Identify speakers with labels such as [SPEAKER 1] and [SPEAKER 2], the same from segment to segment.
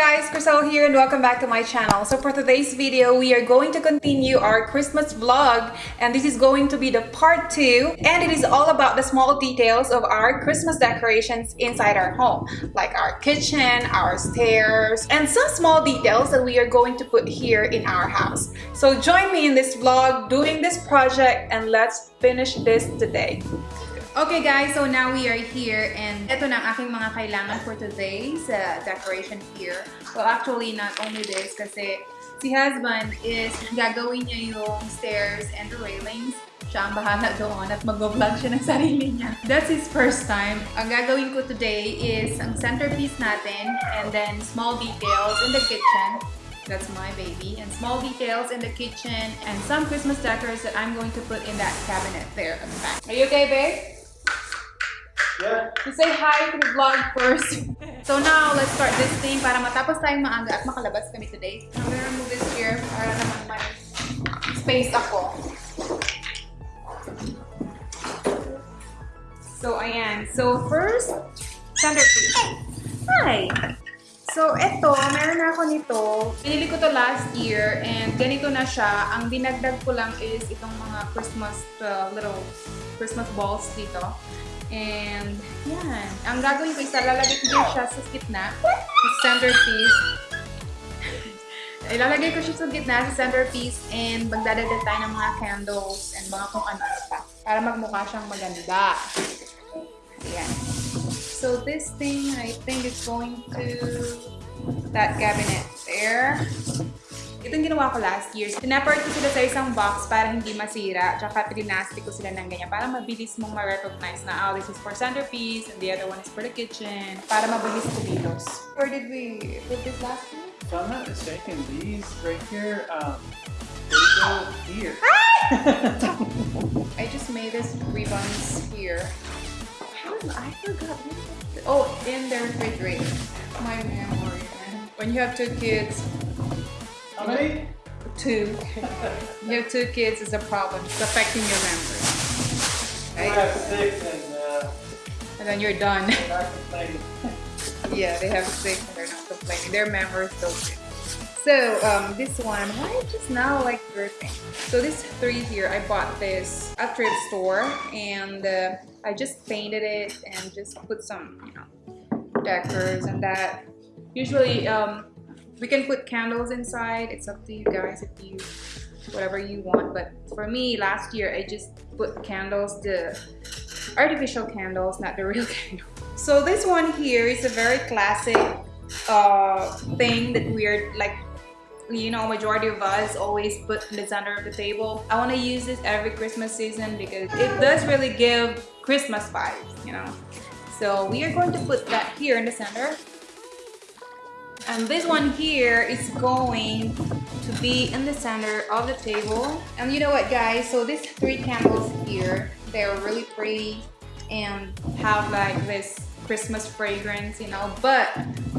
[SPEAKER 1] guys, Crystal here and welcome back to my channel. So for today's video, we are going to continue our Christmas vlog and this is going to be the part 2 and it is all about the small details of our Christmas decorations inside our home like our kitchen, our stairs, and some small details that we are going to put here in our house. So join me in this vlog doing this project and let's finish this today. Okay guys, so now we are here and ito na aking mga kailangan for today's uh, decoration here. Well, actually not only this kasi si husband is gagawin niya yung stairs and the railings. Siya ang bahala doon at mag-vlog siya ng sarili niya. That's his first time. Ang gagawin ko today is ang centerpiece natin and then small details in the kitchen. That's my baby. And small details in the kitchen and some Christmas decors that I'm going to put in that cabinet there at the back. Are you okay, babe?
[SPEAKER 2] Yeah.
[SPEAKER 1] You say hi to the vlog first. so now, let's start this thing para matapos tayong maaga at makalabas kami today. I'm gonna remove this here para naman may space ako. So, ayan. So, first, centerpiece. Hi! So, eto, meron na ako nito. Pinili ko to last year and ganito na siya. Ang dinagdag ko lang is itong mga Christmas uh, little Christmas balls dito. And, yan. Ang gagawin ko is lalagay ko din siya sa gitna. Sa centerpiece. Ilalagay ko siya sa gitna, sa centerpiece, and magdadagdag tayo ng mga candles and mga kung ano pa. Para magmukha siyang maganda. Ayan. So this thing, I think is going to that cabinet there. Ito yung ginawa ko last year. Tinapart ko sila sa isang box para hindi masira. Tsaka pinastic ko sila ng ganyan para mabilis mong ma-recognize na, oh, this is for centerpiece and the other one is for the kitchen. Para mabilis kumilos. Where did we put this last year?
[SPEAKER 2] If I'm not mistaken, these right here, um, they go here.
[SPEAKER 1] I just made this ribbons here. How did I forgot? Oh, in the refrigerator. My memory. When you have two kids,
[SPEAKER 2] How many?
[SPEAKER 1] two. You have two kids is a problem. It's affecting your memory.
[SPEAKER 2] I have six and uh,
[SPEAKER 1] And then you're done.
[SPEAKER 2] not complaining.
[SPEAKER 1] yeah, they have six and they're not complaining. Their memory is still good. So, um, this one, why just now like dripping? So this three here, I bought this at thrift store and uh, I just painted it and just put some, you know, decors and that. Usually, um, we can put candles inside. It's up to you guys if you, whatever you want. But for me, last year, I just put candles, the artificial candles, not the real candles So this one here is a very classic uh, thing that we're like you know majority of us always put in the center of the table i want to use this every christmas season because it does really give christmas vibes you know so we are going to put that here in the center and this one here is going to be in the center of the table. And you know what guys? So these three candles here they're really pretty and have like this Christmas fragrance, you know. But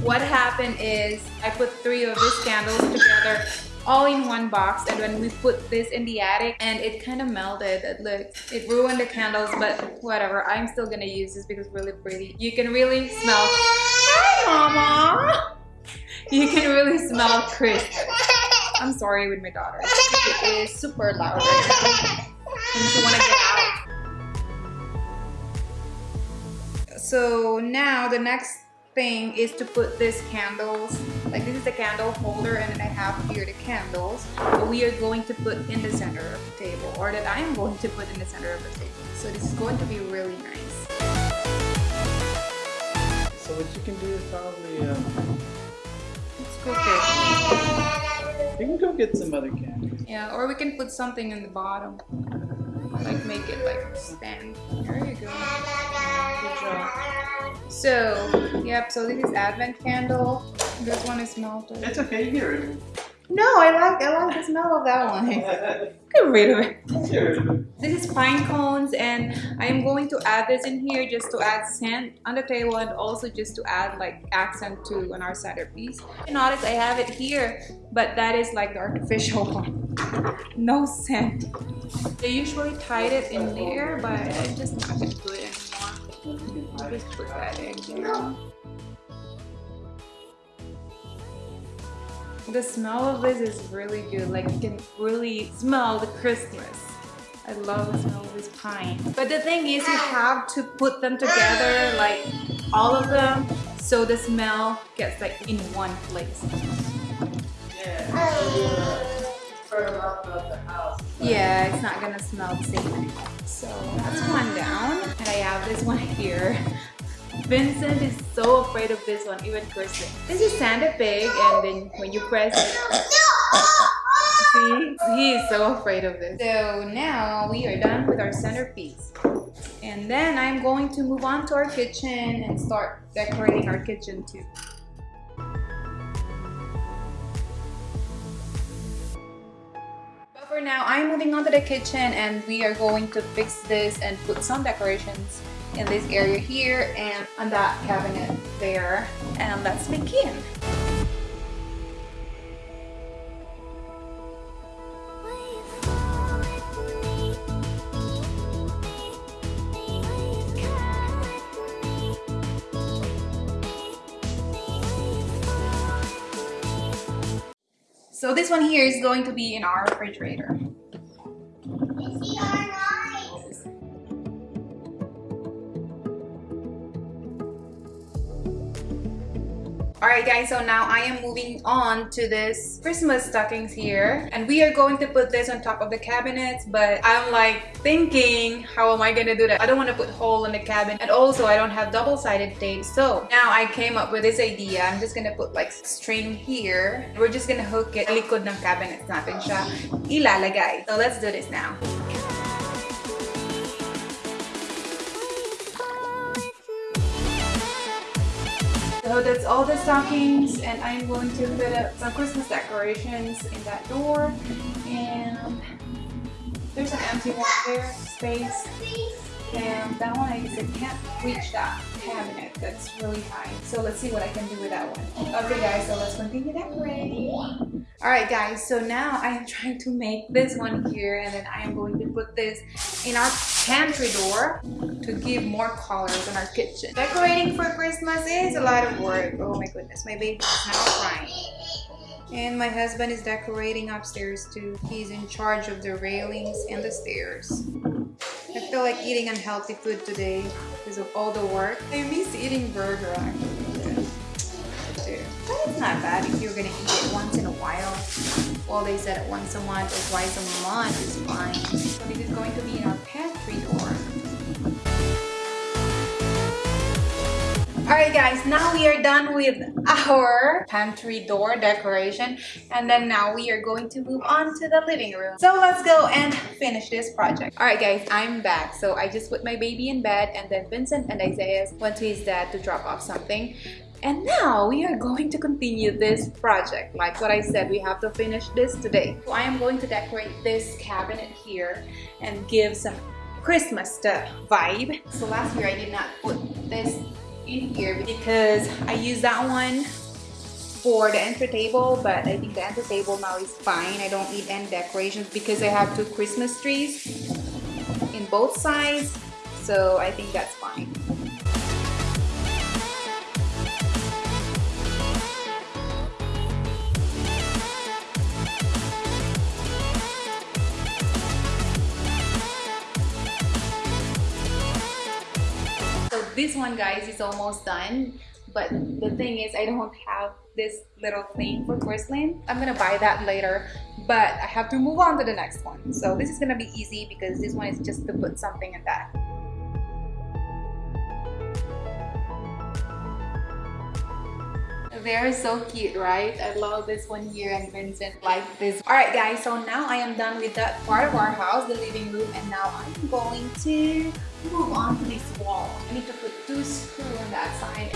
[SPEAKER 1] what happened is I put three of these candles together all in one box. And when we put this in the attic and it kind of melted it looked it ruined the candles but whatever i'm still gonna use this because it's really pretty. You can really smell. Hi mama you can really smell Christmas i'm sorry with my daughter. It is super loud right and she want to get out. So now the next thing is to put these candles like this is the candle holder and then I have here the candles that we are going to put in the center of the table or that I am going to put in the center of the table. So this is going to be really nice
[SPEAKER 2] get some other candy.
[SPEAKER 1] yeah or we can put something in the bottom. Like make it like stand. There you go. Good job. So yep so this is advent candle. This one is melted
[SPEAKER 2] It's okay, here.
[SPEAKER 1] no I like I like the smell of that one. Get rid of it. This is pine cones and I am going to add this in here just to add scent on the table and also just to add like accent to on our centerpiece. You notice I have it here, but that is like the artificial one. No scent. They usually tied it in there, but I'm just not gonna do it anymore. I'll just put that in there. The smell of this is really good. Like you can really smell the Christmas. I love the smell of this pine. But the thing is you have to put them together, like all of them, so the smell gets like in one place.
[SPEAKER 2] Yeah.
[SPEAKER 1] It's not gonna smell the same anymore. So that's one down. And I have this one here. Vincent is so afraid of this one, even Kristen. This is Santa Pig and then when you press it, see, he is so afraid of this. So now we are done with our centerpiece. And then I'm going to move on to our kitchen and start decorating our kitchen too. But for now, I'm moving on to the kitchen and we are going to fix this and put some decorations in this area here and on that cabinet there. And let's begin. So this one here is going to be in our refrigerator. Alright guys, so now I am moving on to this Christmas stockings here and we are going to put this on top of the cabinets but I'm like thinking how am I gonna do that? I don't want to put hole in the cabinet and also I don't have double-sided tape so now I came up with this idea. I'm just gonna put like string here. We're just gonna hook it likod ng cabinet natin siya ilalagay. So let's do this now. So that's all the stockings and I'm going to put up some Christmas decorations in that door and there's an empty one there, space and that one I can't reach that cabinet that's really high so let's see what I can do with that one. Okay guys so let's continue decorating. Alright guys so now I am trying to make this one here and then I am going to put this in our pantry door to give more colors in our kitchen. Decorating for Christmas is a lot of work. Oh my goodness, my baby is now crying. And my husband is decorating upstairs too. He's in charge of the railings and the stairs. I feel like eating unhealthy food today because of all the work. I miss eating burger actually. But it's not bad if you're gonna eat it once in a while. Well, they said once a month or twice a month is fine. So this is going to be in our pantry door. Alright guys, now we are done with our pantry door decoration and then now we are going to move on to the living room. So let's go and finish this project. Alright guys, I'm back. So I just put my baby in bed and then Vincent and Isaiah went to his dad to drop off something. And now we are going to continue this project. Like what I said, we have to finish this today. So I am going to decorate this cabinet here and give some Christmas vibe. So last year I did not put this in here because I used that one for the enter table but I think the enter table now is fine I don't need any decorations because I have two Christmas trees in both sides so I think that's fine this one guys is almost done but the thing is I don't have this little thing for porcelain. I'm gonna buy that later but I have to move on to the next one. So this is gonna be easy because this one is just to put something in that. They're so cute, right? I love this one here and Vincent like this. Alright guys, so now I am done with that part of our house, the living room, and now I'm going to move on to this wall. I need to put two screws on that side.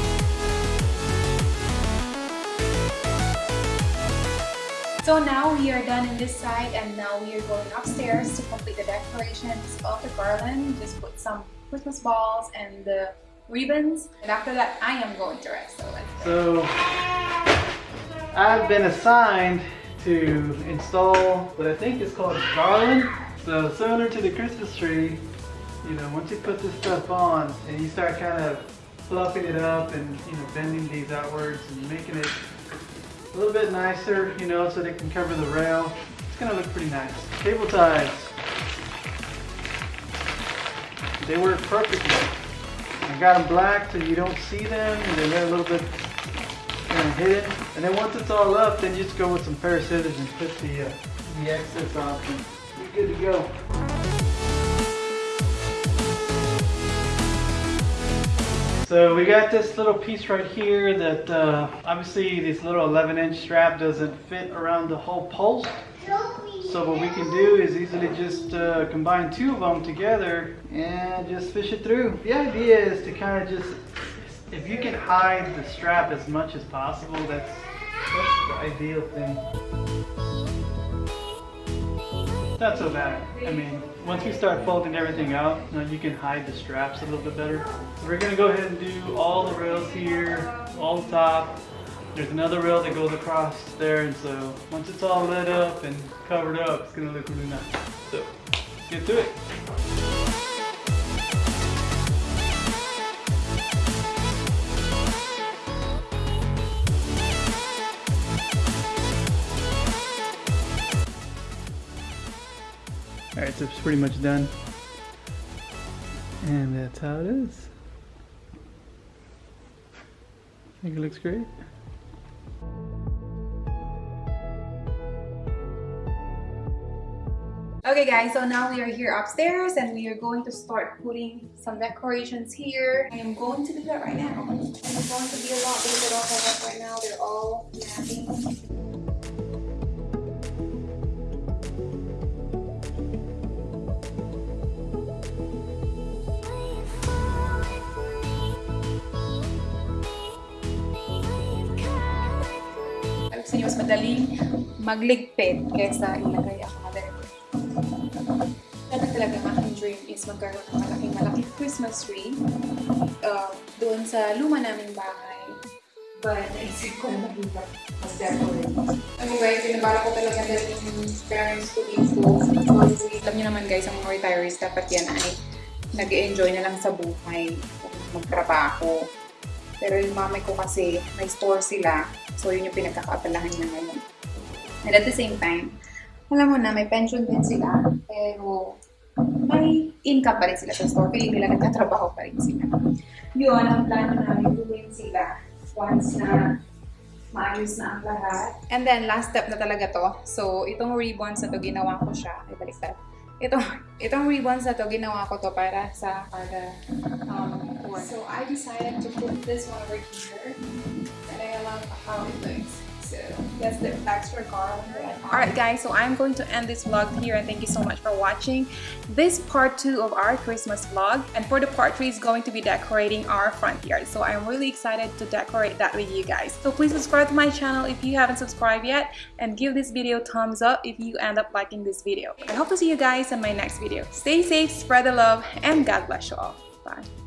[SPEAKER 1] So now we are done in this side and now we are going upstairs to complete the decorations of the garland. Just put some Christmas balls and the ribbons and after that I am going to rest. So.
[SPEAKER 2] So I've been assigned to install what I think is called garland. So similar to the Christmas tree, you know, once you put this stuff on and you start kind of fluffing it up and, you know, bending these outwards and making it a little bit nicer, you know, so they can cover the rail. It's gonna look pretty nice. Cable ties. They work perfectly. I got them black so you don't see them and they're a little bit kind of hidden. And then once it's all up, then just go with some scissors and put the, uh, the excess off and you're good to go. So we got this little piece right here that uh, obviously this little 11 inch strap doesn't fit around the whole post. So what we can do is easily just uh, combine two of them together and just fish it through. The idea is to kind of just, if you can hide the strap as much as possible, that's, that's the ideal thing. Not so bad. I mean, once we start folding everything out, you, know, you can hide the straps a little bit better. So we're gonna go ahead and do all the rails here, all the top. There's another rail that goes across there, and so once it's all lit up and covered up, it's gonna look really nice. So, get to it. Alright, so it's pretty much done. And that's how it is. I think it looks great.
[SPEAKER 1] Okay guys, so now we are here upstairs and we are going to start putting some decorations here. I am going to do that right now. It's going to be a lot don't have right now. They're all napping. Sa inyo, mas madaling magligpit kaysa ilagay is magkaroon ng malaking malaking Christmas tree uh, doon sa luma naming bahay. But naisip ko na mahirap mag-decorate. Ano guys, pinabala ko talaga dahil yung parents ko dito. Honestly, alam niyo naman guys, ang mga retirees dapat yan ay nag enjoy na lang sa buhay, magtrabaho. Pero yung mamay ko kasi, may store sila. So, yun yung pinagkakaabalahan niya ngayon. And at the same time, alam mo na, may pension din sila. Pero, may income pa rin sila sa store. Feeling nila nagtatrabaho pa rin sila. Yun, ang plano namin gawin sila once na maayos na ang lahat. And then, last step na talaga to. So, itong ribbons na to, ginawa ko siya. Ay, baliktad. Itong, itong ribbons na to, ginawa ko to para sa para um, corner. So, I decided to put this one over here. And I love how it looks. So, the extra garland Alright guys, so I'm going to end this vlog here and thank you so much for watching this part 2 of our Christmas vlog. And for the part 3 is going to be decorating our front yard. So I'm really excited to decorate that with you guys. So please subscribe to my channel if you haven't subscribed yet and give this video thumbs up if you end up liking this video. I hope to see you guys in my next video. Stay safe, spread the love, and God bless you all. Bye.